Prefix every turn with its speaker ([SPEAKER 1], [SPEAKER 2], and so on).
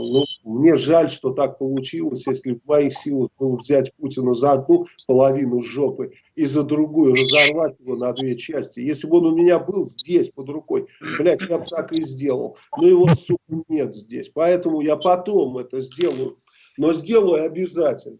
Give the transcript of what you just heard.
[SPEAKER 1] ну, мне жаль, что так получилось, если в моих силах было взять Путина за одну половину жопы и за другую разорвать его на две части. Если бы он у меня был здесь под рукой, блядь, я бы так и сделал. Но его, сука, нет здесь. Поэтому я потом это сделаю. Но сделаю обязательно.